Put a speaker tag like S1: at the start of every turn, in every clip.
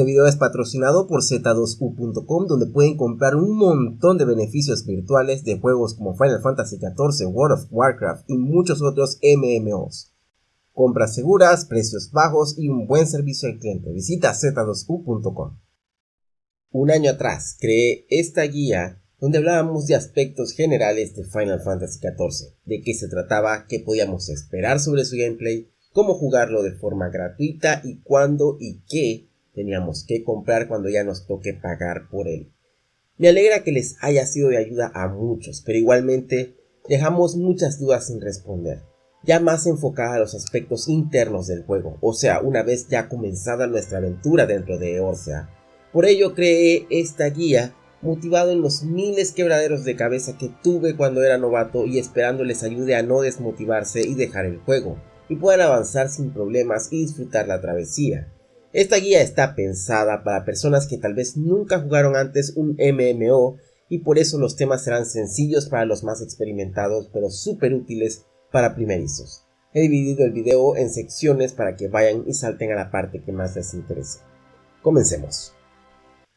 S1: Este video es patrocinado por z2u.com donde pueden comprar un montón de beneficios virtuales de juegos como Final Fantasy XIV, World of Warcraft y muchos otros MMOs. Compras seguras, precios bajos y un buen servicio al cliente. Visita z2u.com. Un año atrás creé esta guía donde hablábamos de aspectos generales de Final Fantasy XIV, de qué se trataba, qué podíamos esperar sobre su gameplay, cómo jugarlo de forma gratuita y cuándo y qué teníamos que comprar cuando ya nos toque pagar por él. Me alegra que les haya sido de ayuda a muchos, pero igualmente dejamos muchas dudas sin responder, ya más enfocada a los aspectos internos del juego, o sea, una vez ya comenzada nuestra aventura dentro de Eorzea. Por ello creé esta guía motivado en los miles quebraderos de cabeza que tuve cuando era novato y esperando les ayude a no desmotivarse y dejar el juego, y puedan avanzar sin problemas y disfrutar la travesía. Esta guía está pensada para personas que tal vez nunca jugaron antes un MMO y por eso los temas serán sencillos para los más experimentados pero súper útiles para primerizos. He dividido el video en secciones para que vayan y salten a la parte que más les interese. Comencemos.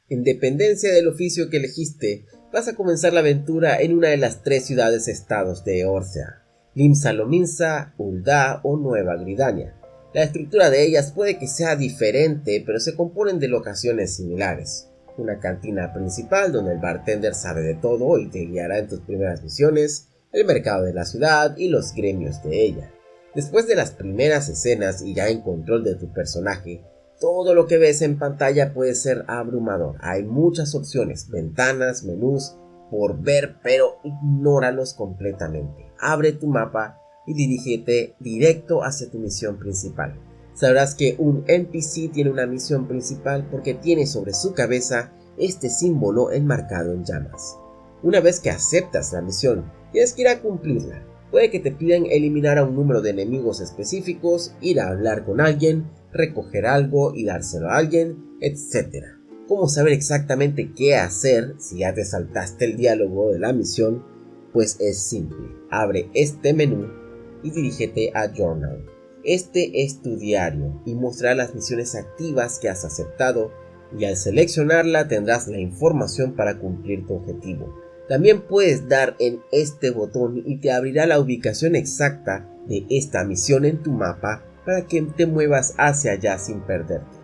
S1: En dependencia del oficio que elegiste, vas a comenzar la aventura en una de las tres ciudades-estados de Eorzea, Limsa Lominsa, Ulda o Nueva Gridania. La estructura de ellas puede que sea diferente, pero se componen de locaciones similares. Una cantina principal donde el bartender sabe de todo y te guiará en tus primeras misiones, el mercado de la ciudad y los gremios de ella. Después de las primeras escenas y ya en control de tu personaje, todo lo que ves en pantalla puede ser abrumador. Hay muchas opciones, ventanas, menús, por ver, pero ignóralos completamente. Abre tu mapa y dirígete directo hacia tu misión principal. Sabrás que un NPC tiene una misión principal porque tiene sobre su cabeza este símbolo enmarcado en llamas. Una vez que aceptas la misión, tienes que ir a cumplirla. Puede que te pidan eliminar a un número de enemigos específicos, ir a hablar con alguien, recoger algo y dárselo a alguien, etc. ¿Cómo saber exactamente qué hacer si ya te saltaste el diálogo de la misión? Pues es simple. Abre este menú y dirígete a Journal. Este es tu diario y mostrará las misiones activas que has aceptado y al seleccionarla tendrás la información para cumplir tu objetivo. También puedes dar en este botón y te abrirá la ubicación exacta de esta misión en tu mapa para que te muevas hacia allá sin perderte.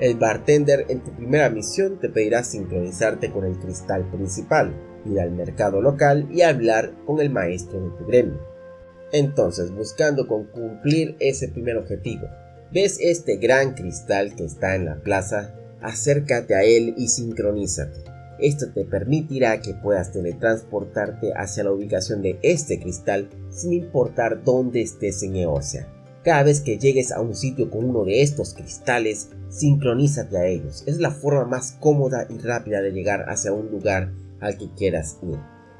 S1: El bartender en tu primera misión te pedirá sincronizarte con el cristal principal, ir al mercado local y hablar con el maestro de tu gremio. Entonces, buscando con cumplir ese primer objetivo, ves este gran cristal que está en la plaza, acércate a él y sincronízate. Esto te permitirá que puedas teletransportarte hacia la ubicación de este cristal sin importar dónde estés en Eorzea. Cada vez que llegues a un sitio con uno de estos cristales, sincronízate a ellos. Es la forma más cómoda y rápida de llegar hacia un lugar al que quieras ir.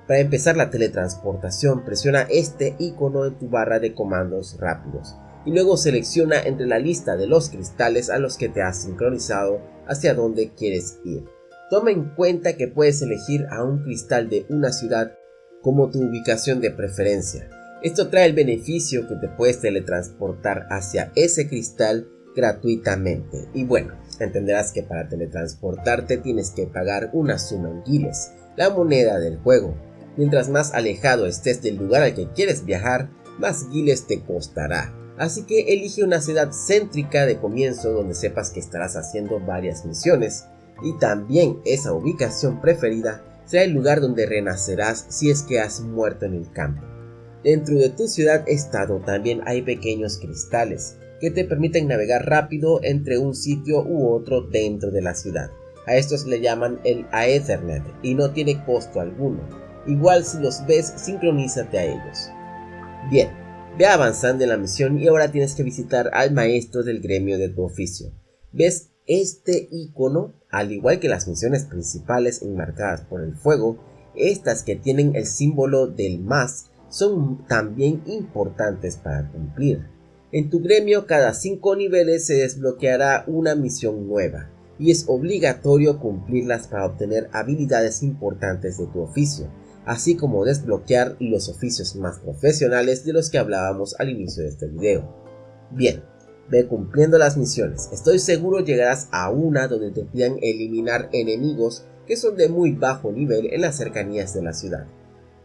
S1: Para empezar la teletransportación, presiona este icono en tu barra de comandos rápidos y luego selecciona entre la lista de los cristales a los que te has sincronizado hacia donde quieres ir. Toma en cuenta que puedes elegir a un cristal de una ciudad como tu ubicación de preferencia. Esto trae el beneficio que te puedes teletransportar hacia ese cristal gratuitamente. Y bueno, entenderás que para teletransportarte tienes que pagar una suma en guiles, la moneda del juego, Mientras más alejado estés del lugar al que quieres viajar, más guiles te costará. Así que elige una ciudad céntrica de comienzo donde sepas que estarás haciendo varias misiones. Y también esa ubicación preferida será el lugar donde renacerás si es que has muerto en el campo. Dentro de tu ciudad-estado también hay pequeños cristales que te permiten navegar rápido entre un sitio u otro dentro de la ciudad. A estos le llaman el Aethernet y no tiene costo alguno. Igual si los ves, sincronízate a ellos. Bien, ve avanzando en la misión y ahora tienes que visitar al maestro del gremio de tu oficio. ¿Ves este icono? Al igual que las misiones principales enmarcadas por el fuego, estas que tienen el símbolo del más son también importantes para cumplir. En tu gremio cada 5 niveles se desbloqueará una misión nueva y es obligatorio cumplirlas para obtener habilidades importantes de tu oficio así como desbloquear los oficios más profesionales de los que hablábamos al inicio de este video. Bien, Ve cumpliendo las misiones, estoy seguro llegarás a una donde te pidan eliminar enemigos que son de muy bajo nivel en las cercanías de la ciudad.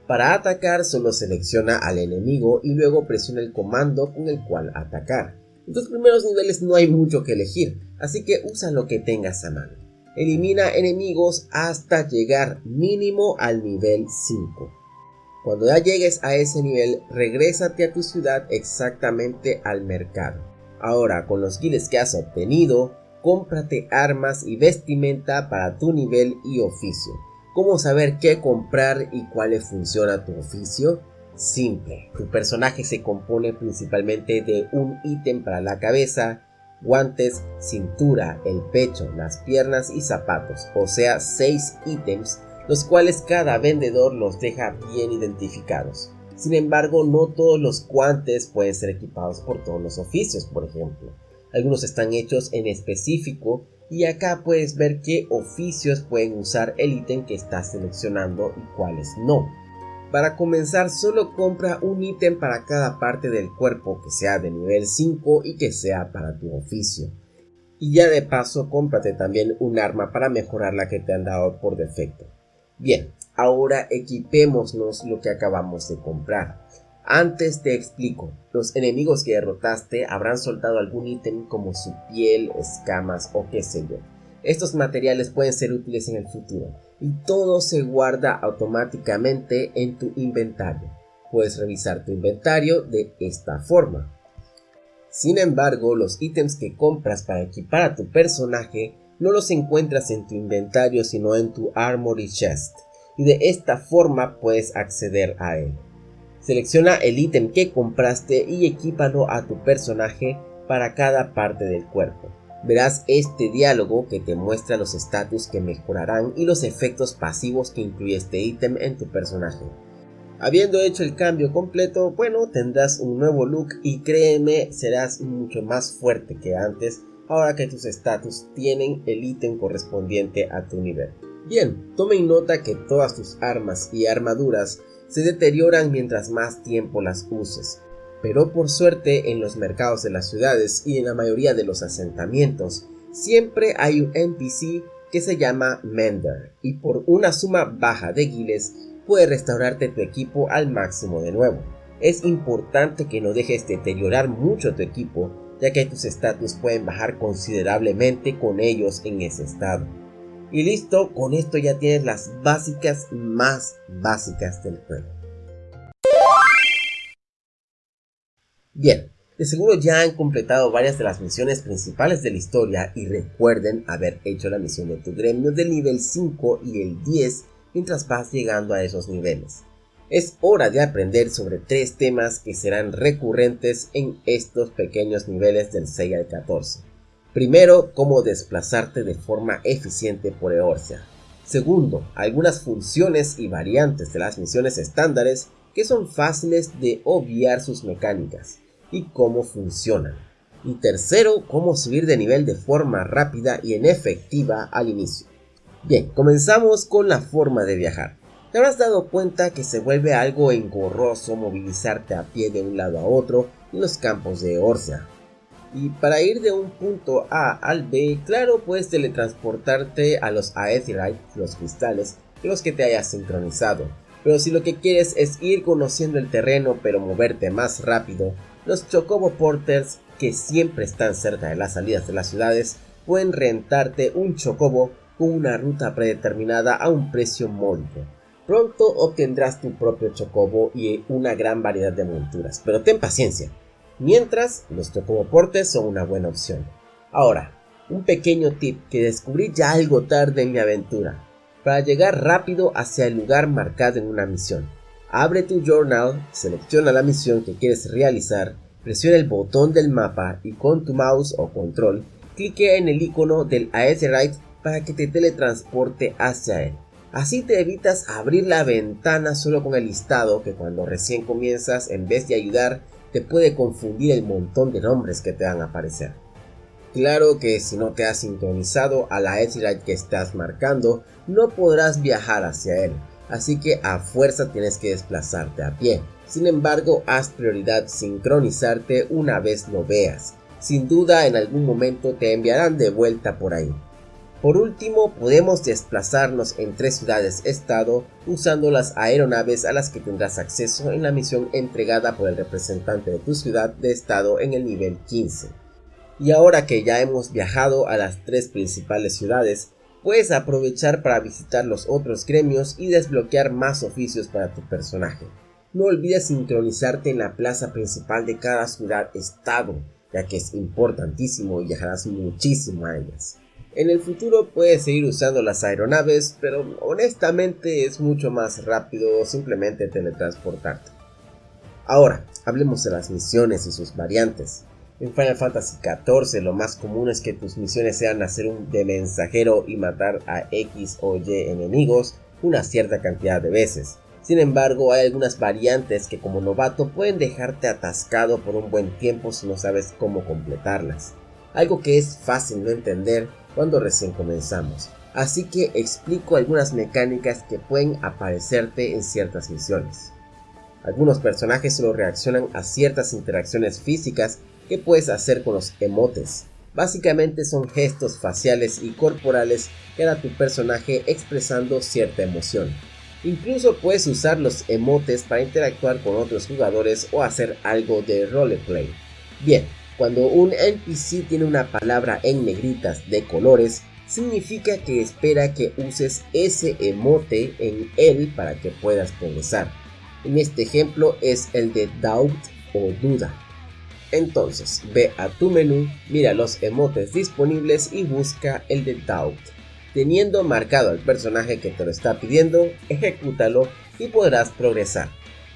S1: Para atacar solo selecciona al enemigo y luego presiona el comando con el cual atacar. En tus primeros niveles no hay mucho que elegir, así que usa lo que tengas a mano. Elimina enemigos hasta llegar mínimo al nivel 5. Cuando ya llegues a ese nivel, regrésate a tu ciudad exactamente al mercado. Ahora, con los skills que has obtenido, cómprate armas y vestimenta para tu nivel y oficio. ¿Cómo saber qué comprar y cuál le funciona tu oficio? Simple, tu personaje se compone principalmente de un ítem para la cabeza, guantes, cintura, el pecho, las piernas y zapatos, o sea 6 ítems, los cuales cada vendedor los deja bien identificados. Sin embargo, no todos los guantes pueden ser equipados por todos los oficios, por ejemplo. Algunos están hechos en específico y acá puedes ver qué oficios pueden usar el ítem que estás seleccionando y cuáles no. Para comenzar solo compra un ítem para cada parte del cuerpo que sea de nivel 5 y que sea para tu oficio. Y ya de paso cómprate también un arma para mejorar la que te han dado por defecto. Bien, Ahora equipémonos lo que acabamos de comprar. Antes te explico, los enemigos que derrotaste habrán soltado algún ítem como su piel, escamas o qué sé yo. Estos materiales pueden ser útiles en el futuro y todo se guarda automáticamente en tu inventario. Puedes revisar tu inventario de esta forma. Sin embargo, los ítems que compras para equipar a tu personaje no los encuentras en tu inventario sino en tu Armory Chest y de esta forma puedes acceder a él. Selecciona el ítem que compraste y equípalo a tu personaje para cada parte del cuerpo. Verás este diálogo que te muestra los estatus que mejorarán y los efectos pasivos que incluye este ítem en tu personaje. Habiendo hecho el cambio completo, bueno, tendrás un nuevo look y créeme, serás mucho más fuerte que antes ahora que tus estatus tienen el ítem correspondiente a tu nivel. Bien, tome nota que todas tus armas y armaduras se deterioran mientras más tiempo las uses, pero por suerte en los mercados de las ciudades y en la mayoría de los asentamientos siempre hay un NPC que se llama Mender y por una suma baja de guiles puede restaurarte tu equipo al máximo de nuevo. Es importante que no dejes deteriorar mucho tu equipo ya que tus estatus pueden bajar considerablemente con ellos en ese estado. Y listo, con esto ya tienes las básicas más básicas del juego. Bien, de seguro ya han completado varias de las misiones principales de la historia y recuerden haber hecho la misión de tu gremio del nivel 5 y el 10 mientras vas llegando a esos niveles. Es hora de aprender sobre tres temas que serán recurrentes en estos pequeños niveles del 6 al 14. Primero, cómo desplazarte de forma eficiente por Eorcia. Segundo, algunas funciones y variantes de las misiones estándares que son fáciles de obviar sus mecánicas y cómo funcionan. Y tercero, cómo subir de nivel de forma rápida y en efectiva al inicio. Bien, comenzamos con la forma de viajar. Te habrás dado cuenta que se vuelve algo engorroso movilizarte a pie de un lado a otro en los campos de Eorcia, y para ir de un punto A al B, claro, puedes teletransportarte a los Aetheryte, los cristales, los que te hayas sincronizado. Pero si lo que quieres es ir conociendo el terreno pero moverte más rápido, los Chocobo Porters, que siempre están cerca de las salidas de las ciudades, pueden rentarte un Chocobo con una ruta predeterminada a un precio módico. Pronto obtendrás tu propio Chocobo y una gran variedad de monturas, pero ten paciencia, Mientras, los tocomoportes son una buena opción. Ahora, un pequeño tip que descubrí ya algo tarde en mi aventura. Para llegar rápido hacia el lugar marcado en una misión. Abre tu journal, selecciona la misión que quieres realizar, presiona el botón del mapa y con tu mouse o control, clique en el icono del Aetherite para que te teletransporte hacia él. Así te evitas abrir la ventana solo con el listado que cuando recién comienzas, en vez de ayudar, te puede confundir el montón de nombres que te van a aparecer. Claro que si no te has sincronizado a la Etherite que estás marcando, no podrás viajar hacia él, así que a fuerza tienes que desplazarte a pie. Sin embargo, haz prioridad sincronizarte una vez lo veas. sin duda en algún momento te enviarán de vuelta por ahí. Por último, podemos desplazarnos entre ciudades-estado usando las aeronaves a las que tendrás acceso en la misión entregada por el representante de tu ciudad de estado en el nivel 15. Y ahora que ya hemos viajado a las tres principales ciudades, puedes aprovechar para visitar los otros gremios y desbloquear más oficios para tu personaje. No olvides sincronizarte en la plaza principal de cada ciudad-estado, ya que es importantísimo y viajarás muchísimo a ellas. En el futuro puedes seguir usando las aeronaves, pero honestamente es mucho más rápido simplemente teletransportarte. Ahora, hablemos de las misiones y sus variantes. En Final Fantasy XIV lo más común es que tus misiones sean hacer un de mensajero y matar a X o Y enemigos una cierta cantidad de veces. Sin embargo, hay algunas variantes que como novato pueden dejarte atascado por un buen tiempo si no sabes cómo completarlas. Algo que es fácil de entender cuando recién comenzamos. Así que explico algunas mecánicas que pueden aparecerte en ciertas misiones. Algunos personajes solo reaccionan a ciertas interacciones físicas que puedes hacer con los emotes. Básicamente son gestos faciales y corporales que da tu personaje expresando cierta emoción. Incluso puedes usar los emotes para interactuar con otros jugadores o hacer algo de roleplay. Bien, cuando un NPC tiene una palabra en negritas de colores, significa que espera que uses ese emote en él para que puedas progresar. En este ejemplo es el de doubt o duda. Entonces, ve a tu menú, mira los emotes disponibles y busca el de doubt. Teniendo marcado al personaje que te lo está pidiendo, ejecútalo y podrás progresar.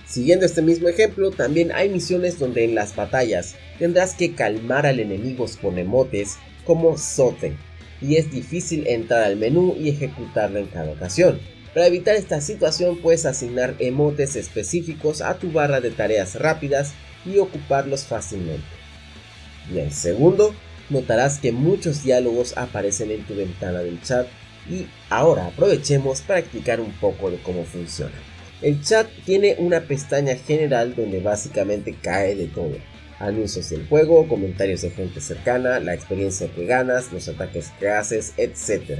S1: Siguiendo este mismo ejemplo, también hay misiones donde en las batallas tendrás que calmar al enemigo con emotes como Sote, y es difícil entrar al menú y ejecutarlo en cada ocasión. Para evitar esta situación puedes asignar emotes específicos a tu barra de tareas rápidas y ocuparlos fácilmente. en segundo, notarás que muchos diálogos aparecen en tu ventana del chat y ahora aprovechemos para explicar un poco de cómo funciona. El chat tiene una pestaña general donde básicamente cae de todo. Anuncios del juego, comentarios de gente cercana, la experiencia que ganas, los ataques que haces, etc.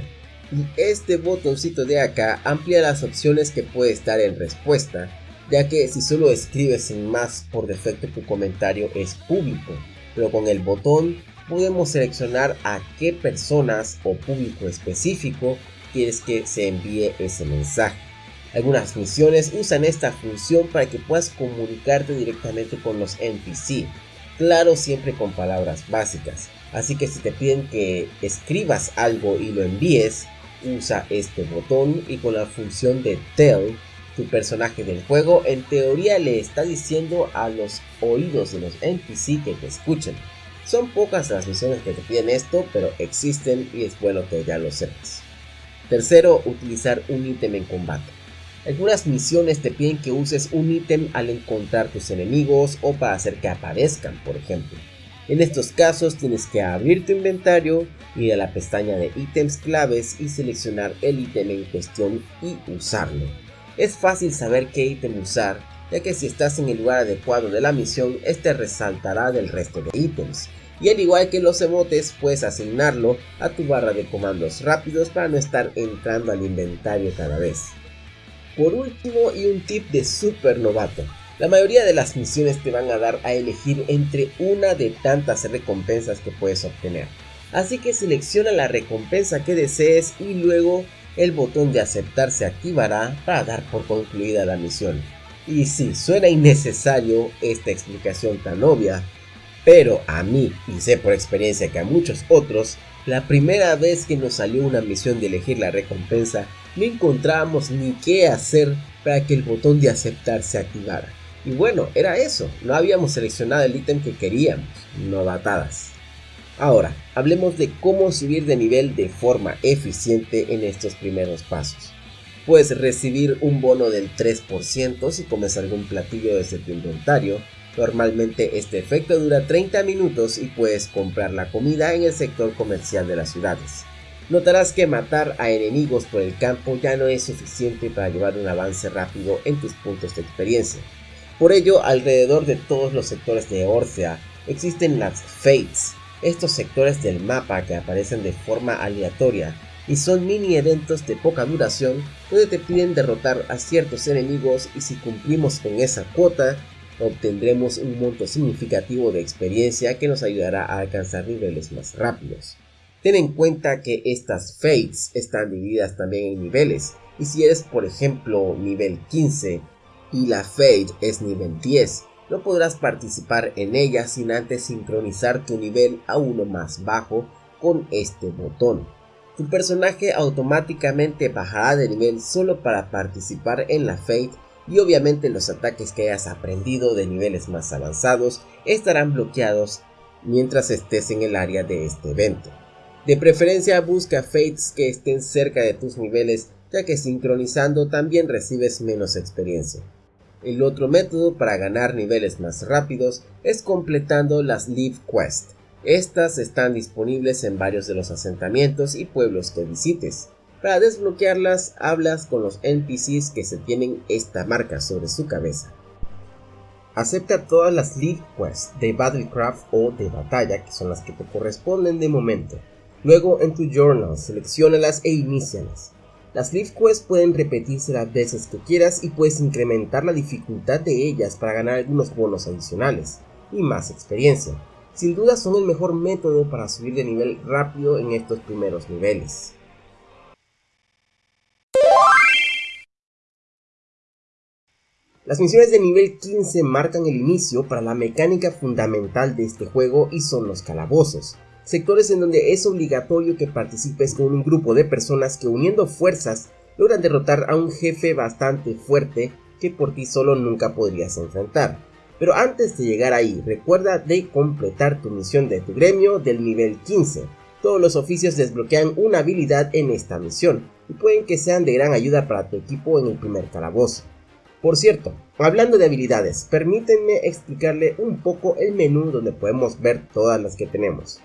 S1: Y este botoncito de acá amplía las opciones que puedes dar en respuesta, ya que si solo escribes sin más por defecto tu comentario es público, pero con el botón podemos seleccionar a qué personas o público específico quieres que se envíe ese mensaje. Algunas misiones usan esta función para que puedas comunicarte directamente con los NPC, claro siempre con palabras básicas. Así que si te piden que escribas algo y lo envíes, usa este botón y con la función de Tell, tu personaje del juego en teoría le está diciendo a los oídos de los NPC que te escuchen. Son pocas las misiones que te piden esto, pero existen y es bueno que ya lo sepas. Tercero, utilizar un ítem en combate. Algunas misiones te piden que uses un ítem al encontrar tus enemigos o para hacer que aparezcan, por ejemplo. En estos casos tienes que abrir tu inventario, ir a la pestaña de ítems claves y seleccionar el ítem en cuestión y usarlo. Es fácil saber qué ítem usar, ya que si estás en el lugar adecuado de la misión, este resaltará del resto de ítems. Y al igual que los emotes, puedes asignarlo a tu barra de comandos rápidos para no estar entrando al inventario cada vez. Por último y un tip de super novato. La mayoría de las misiones te van a dar a elegir entre una de tantas recompensas que puedes obtener. Así que selecciona la recompensa que desees y luego el botón de aceptar se activará para dar por concluida la misión. Y si suena innecesario esta explicación tan obvia, pero a mí, y sé por experiencia que a muchos otros, la primera vez que nos salió una misión de elegir la recompensa, no encontrábamos ni qué hacer para que el botón de aceptar se activara. Y bueno, era eso, no habíamos seleccionado el ítem que queríamos, no batadas. Ahora, hablemos de cómo subir de nivel de forma eficiente en estos primeros pasos. Puedes recibir un bono del 3% si comes algún platillo desde tu inventario, Normalmente este efecto dura 30 minutos y puedes comprar la comida en el sector comercial de las ciudades. Notarás que matar a enemigos por el campo ya no es suficiente para llevar un avance rápido en tus puntos de experiencia. Por ello, alrededor de todos los sectores de Orcea existen las Fates, estos sectores del mapa que aparecen de forma aleatoria y son mini eventos de poca duración donde te piden derrotar a ciertos enemigos y si cumplimos con esa cuota obtendremos un monto significativo de experiencia que nos ayudará a alcanzar niveles más rápidos. Ten en cuenta que estas fates están divididas también en niveles y si eres por ejemplo nivel 15 y la fate es nivel 10 no podrás participar en ella sin antes sincronizar tu nivel a uno más bajo con este botón. Tu personaje automáticamente bajará de nivel solo para participar en la Fate y obviamente los ataques que hayas aprendido de niveles más avanzados estarán bloqueados mientras estés en el área de este evento. De preferencia busca Fates que estén cerca de tus niveles ya que sincronizando también recibes menos experiencia. El otro método para ganar niveles más rápidos es completando las Live Quest. Estas están disponibles en varios de los asentamientos y pueblos que visites. Para desbloquearlas, hablas con los NPCs que se tienen esta marca sobre su cabeza. Acepta todas las Live Quests de Battlecraft o de batalla, que son las que te corresponden de momento. Luego en tu journal, seleccionalas e inícialas. Las Leaf Quests pueden repetirse las veces que quieras y puedes incrementar la dificultad de ellas para ganar algunos bonos adicionales y más experiencia. Sin duda son el mejor método para subir de nivel rápido en estos primeros niveles. Las misiones de nivel 15 marcan el inicio para la mecánica fundamental de este juego y son los calabozos sectores en donde es obligatorio que participes con un grupo de personas que uniendo fuerzas logran derrotar a un jefe bastante fuerte que por ti solo nunca podrías enfrentar. Pero antes de llegar ahí, recuerda de completar tu misión de tu gremio del nivel 15. Todos los oficios desbloquean una habilidad en esta misión y pueden que sean de gran ayuda para tu equipo en el primer calabozo. Por cierto, hablando de habilidades, permítanme explicarle un poco el menú donde podemos ver todas las que tenemos.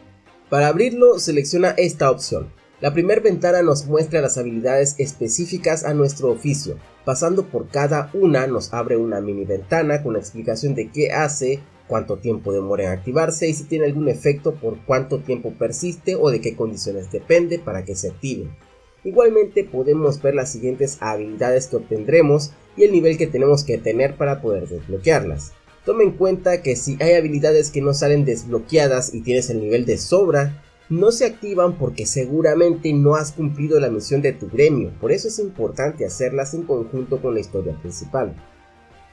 S1: Para abrirlo selecciona esta opción. La primera ventana nos muestra las habilidades específicas a nuestro oficio. Pasando por cada una nos abre una mini ventana con la explicación de qué hace, cuánto tiempo demora en activarse y si tiene algún efecto por cuánto tiempo persiste o de qué condiciones depende para que se active. Igualmente podemos ver las siguientes habilidades que obtendremos y el nivel que tenemos que tener para poder desbloquearlas. Toma en cuenta que si hay habilidades que no salen desbloqueadas y tienes el nivel de sobra, no se activan porque seguramente no has cumplido la misión de tu gremio, por eso es importante hacerlas en conjunto con la historia principal.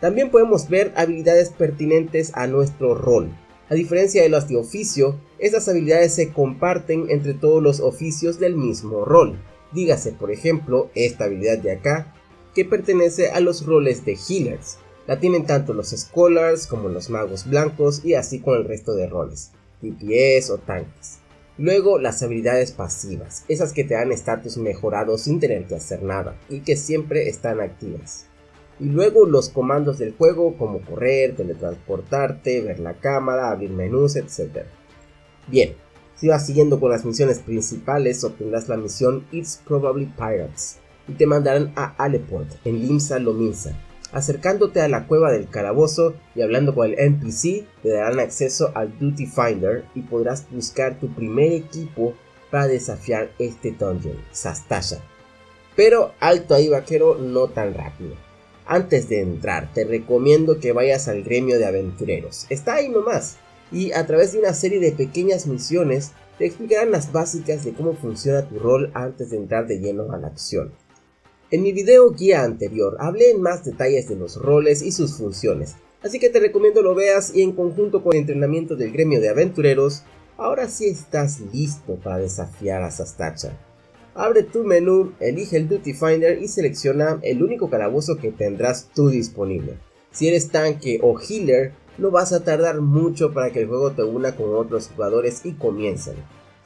S1: También podemos ver habilidades pertinentes a nuestro rol. A diferencia de las de oficio, estas habilidades se comparten entre todos los oficios del mismo rol. Dígase por ejemplo esta habilidad de acá, que pertenece a los roles de healers, la tienen tanto los Scholars como los magos blancos y así con el resto de roles, DPS o tanques. Luego las habilidades pasivas, esas que te dan estatus mejorado sin tener que hacer nada y que siempre están activas. Y luego los comandos del juego como correr, teletransportarte, ver la cámara, abrir menús, etc. Bien, si vas siguiendo con las misiones principales obtendrás la misión It's Probably Pirates y te mandarán a Aleport en Limsa Lominsa Acercándote a la cueva del calabozo y hablando con el NPC, te darán acceso al Duty Finder y podrás buscar tu primer equipo para desafiar este dungeon, Sastasha. Pero alto ahí vaquero, no tan rápido. Antes de entrar, te recomiendo que vayas al gremio de aventureros. Está ahí nomás. Y a través de una serie de pequeñas misiones, te explicarán las básicas de cómo funciona tu rol antes de entrar de lleno a la acción. En mi video guía anterior hablé en más detalles de los roles y sus funciones, así que te recomiendo lo veas y en conjunto con el entrenamiento del gremio de aventureros, ahora sí estás listo para desafiar a Sastacha. Abre tu menú, elige el Duty Finder y selecciona el único calabozo que tendrás tú disponible. Si eres tanque o healer, no vas a tardar mucho para que el juego te una con otros jugadores y comiencen.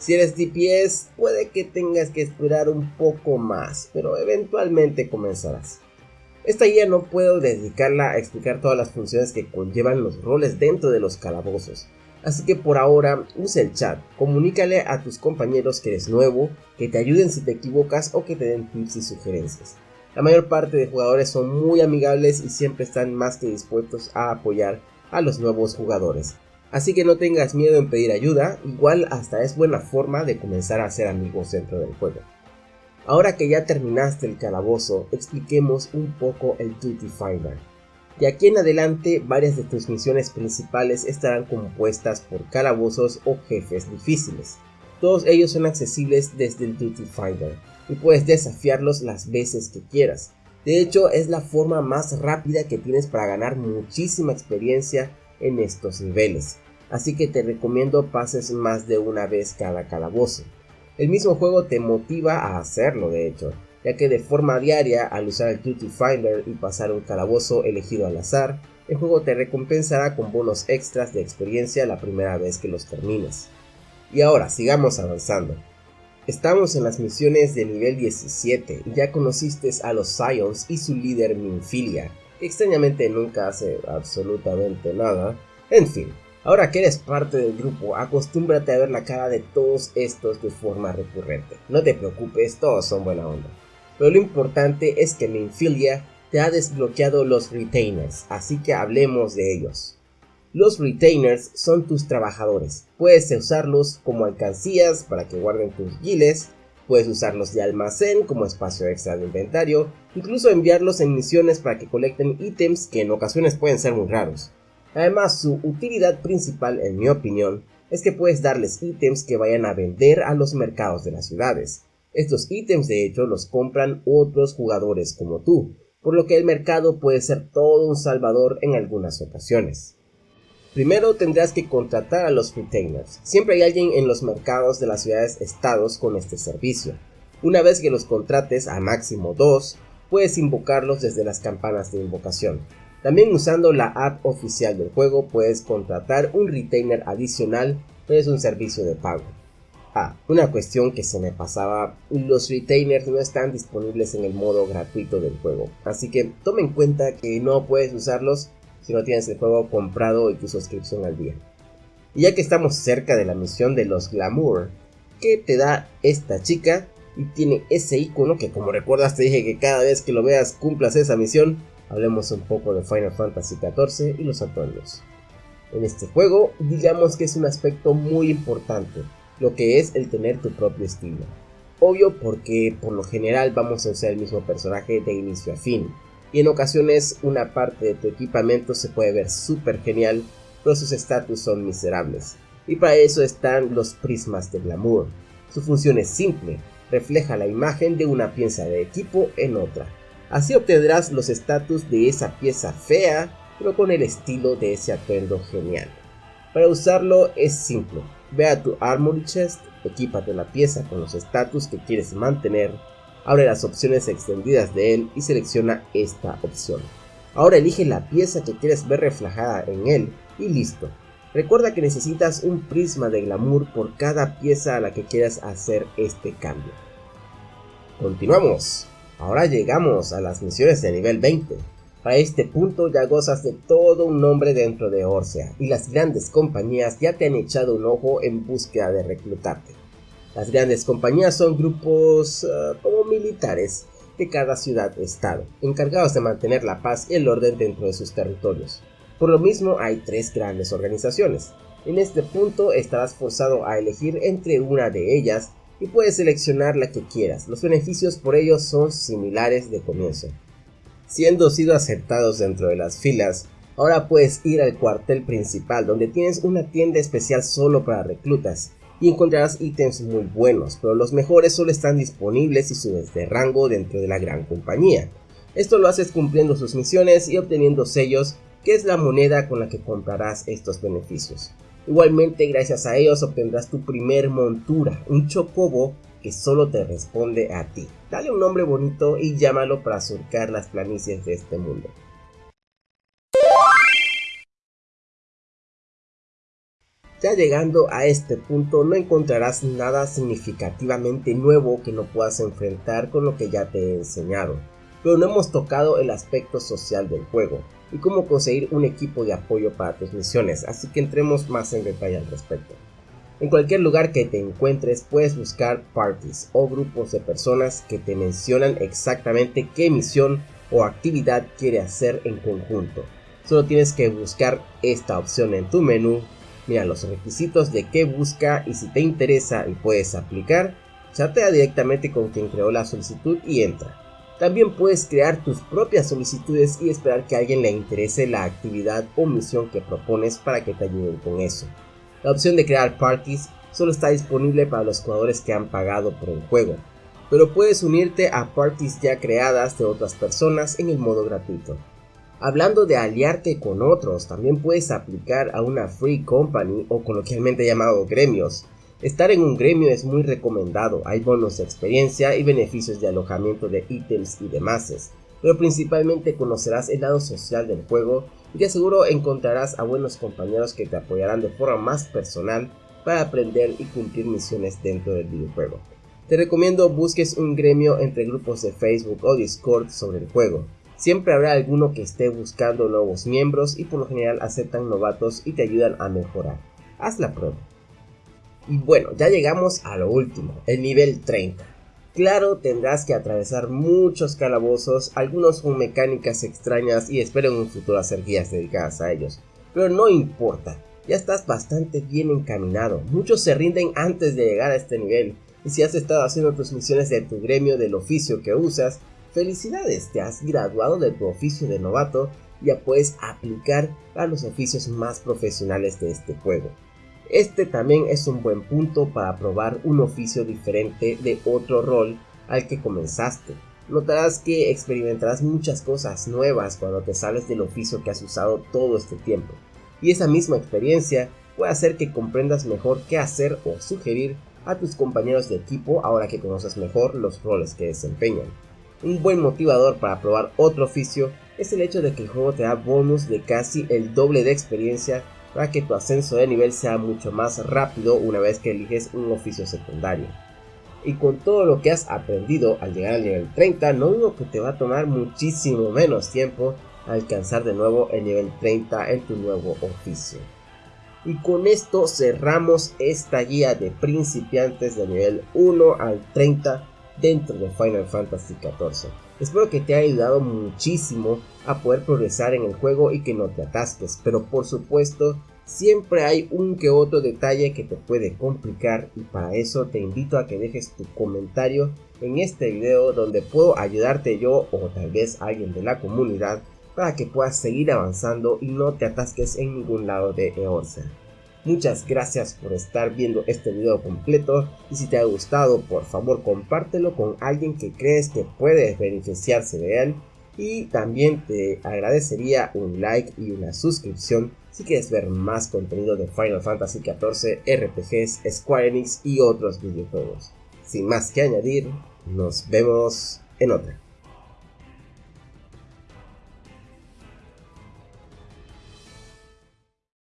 S1: Si eres DPS, puede que tengas que esperar un poco más, pero eventualmente comenzarás. Esta guía no puedo dedicarla a explicar todas las funciones que conllevan los roles dentro de los calabozos, así que por ahora usa el chat, comunícale a tus compañeros que eres nuevo, que te ayuden si te equivocas o que te den tips y sugerencias. La mayor parte de jugadores son muy amigables y siempre están más que dispuestos a apoyar a los nuevos jugadores, Así que no tengas miedo en pedir ayuda, igual hasta es buena forma de comenzar a hacer amigos dentro del juego. Ahora que ya terminaste el calabozo, expliquemos un poco el Duty Finder. De aquí en adelante, varias de tus misiones principales estarán compuestas por calabozos o jefes difíciles. Todos ellos son accesibles desde el Duty Finder y puedes desafiarlos las veces que quieras. De hecho, es la forma más rápida que tienes para ganar muchísima experiencia en estos niveles. Así que te recomiendo pases más de una vez cada calabozo. El mismo juego te motiva a hacerlo de hecho, ya que de forma diaria al usar el Duty Finder y pasar un calabozo elegido al azar, el juego te recompensará con bonos extras de experiencia la primera vez que los termines. Y ahora, sigamos avanzando. Estamos en las misiones de nivel 17 y ya conociste a los Scions y su líder Minfilia, que extrañamente nunca hace absolutamente nada. En fin, Ahora que eres parte del grupo, acostúmbrate a ver la cara de todos estos de forma recurrente. No te preocupes, todos son buena onda. Pero lo importante es que Minfilia te ha desbloqueado los retainers, así que hablemos de ellos. Los retainers son tus trabajadores. Puedes usarlos como alcancías para que guarden tus giles, puedes usarlos de almacén como espacio extra de inventario, incluso enviarlos en misiones para que colecten ítems que en ocasiones pueden ser muy raros. Además, su utilidad principal, en mi opinión, es que puedes darles ítems que vayan a vender a los mercados de las ciudades. Estos ítems de hecho los compran otros jugadores como tú, por lo que el mercado puede ser todo un salvador en algunas ocasiones. Primero tendrás que contratar a los retainers. Siempre hay alguien en los mercados de las ciudades estados con este servicio. Una vez que los contrates a máximo dos, puedes invocarlos desde las campanas de invocación. También usando la app oficial del juego puedes contratar un retainer adicional, pero es un servicio de pago. Ah, una cuestión que se me pasaba, los retainers no están disponibles en el modo gratuito del juego, así que tome en cuenta que no puedes usarlos si no tienes el juego comprado y tu suscripción al día. Y ya que estamos cerca de la misión de los Glamour, que te da esta chica y tiene ese icono que como recuerdas te dije que cada vez que lo veas cumplas esa misión, hablemos un poco de Final Fantasy XIV y los atuendos. En este juego, digamos que es un aspecto muy importante, lo que es el tener tu propio estilo. Obvio porque por lo general vamos a usar el mismo personaje de inicio a fin, y en ocasiones una parte de tu equipamiento se puede ver súper genial, pero sus estatus son miserables. Y para eso están los prismas de glamour. Su función es simple, refleja la imagen de una pieza de equipo en otra, Así obtendrás los estatus de esa pieza fea, pero con el estilo de ese atuendo genial. Para usarlo es simple. Ve a tu Armory Chest, equípate la pieza con los estatus que quieres mantener, abre las opciones extendidas de él y selecciona esta opción. Ahora elige la pieza que quieres ver reflejada en él y listo. Recuerda que necesitas un prisma de glamour por cada pieza a la que quieras hacer este cambio. Continuamos. Ahora llegamos a las misiones de nivel 20. Para este punto ya gozas de todo un nombre dentro de Orsea y las grandes compañías ya te han echado un ojo en búsqueda de reclutarte. Las grandes compañías son grupos ah, como militares de cada ciudad-estado, encargados de mantener la paz y el orden dentro de sus territorios. Por lo mismo hay tres grandes organizaciones. En este punto estarás forzado a elegir entre una de ellas y puedes seleccionar la que quieras. Los beneficios por ello son similares de comienzo. Siendo sido aceptados dentro de las filas, ahora puedes ir al cuartel principal donde tienes una tienda especial solo para reclutas y encontrarás ítems muy buenos, pero los mejores solo están disponibles si subes de rango dentro de la gran compañía. Esto lo haces cumpliendo sus misiones y obteniendo sellos, que es la moneda con la que comprarás estos beneficios. Igualmente, gracias a ellos obtendrás tu primer montura, un chocobo que solo te responde a ti. Dale un nombre bonito y llámalo para surcar las planicies de este mundo. Ya llegando a este punto no encontrarás nada significativamente nuevo que no puedas enfrentar con lo que ya te he enseñado, pero no hemos tocado el aspecto social del juego, y cómo conseguir un equipo de apoyo para tus misiones, así que entremos más en detalle al respecto. En cualquier lugar que te encuentres puedes buscar parties o grupos de personas que te mencionan exactamente qué misión o actividad quiere hacer en conjunto. Solo tienes que buscar esta opción en tu menú Mira los requisitos de qué busca y si te interesa y puedes aplicar, chatea directamente con quien creó la solicitud y entra. También puedes crear tus propias solicitudes y esperar que a alguien le interese la actividad o misión que propones para que te ayuden con eso. La opción de crear parties solo está disponible para los jugadores que han pagado por el juego, pero puedes unirte a parties ya creadas de otras personas en el modo gratuito. Hablando de aliarte con otros, también puedes aplicar a una free company o coloquialmente llamado gremios. Estar en un gremio es muy recomendado, hay bonos de experiencia y beneficios de alojamiento de ítems y demás, pero principalmente conocerás el lado social del juego y de seguro encontrarás a buenos compañeros que te apoyarán de forma más personal para aprender y cumplir misiones dentro del videojuego. Te recomiendo busques un gremio entre grupos de Facebook o Discord sobre el juego. Siempre habrá alguno que esté buscando nuevos miembros y por lo general aceptan novatos y te ayudan a mejorar. Haz la prueba. Y bueno, ya llegamos a lo último, el nivel 30. Claro, tendrás que atravesar muchos calabozos, algunos con mecánicas extrañas y espero en un futuro hacer guías dedicadas a ellos. Pero no importa, ya estás bastante bien encaminado. Muchos se rinden antes de llegar a este nivel. Y si has estado haciendo tus misiones de tu gremio del oficio que usas, felicidades, te has graduado de tu oficio de novato y ya puedes aplicar a los oficios más profesionales de este juego. Este también es un buen punto para probar un oficio diferente de otro rol al que comenzaste. Notarás que experimentarás muchas cosas nuevas cuando te sales del oficio que has usado todo este tiempo y esa misma experiencia puede hacer que comprendas mejor qué hacer o sugerir a tus compañeros de equipo ahora que conoces mejor los roles que desempeñan. Un buen motivador para probar otro oficio es el hecho de que el juego te da bonus de casi el doble de experiencia para que tu ascenso de nivel sea mucho más rápido una vez que eliges un oficio secundario. Y con todo lo que has aprendido al llegar al nivel 30, no dudo que te va a tomar muchísimo menos tiempo alcanzar de nuevo el nivel 30 en tu nuevo oficio. Y con esto cerramos esta guía de principiantes de nivel 1 al 30 dentro de Final Fantasy XIV. Espero que te haya ayudado muchísimo a poder progresar en el juego y que no te atasques, pero por supuesto siempre hay un que otro detalle que te puede complicar y para eso te invito a que dejes tu comentario en este video donde puedo ayudarte yo o tal vez alguien de la comunidad para que puedas seguir avanzando y no te atasques en ningún lado de Eorza. Muchas gracias por estar viendo este video completo y si te ha gustado por favor compártelo con alguien que crees que puede beneficiarse de él y también te agradecería un like y una suscripción si quieres ver más contenido de Final Fantasy XIV, RPGs, Square Enix y otros videojuegos. Sin más que añadir, nos vemos en otra.